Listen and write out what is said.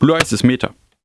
Blue Eyes ist Meta.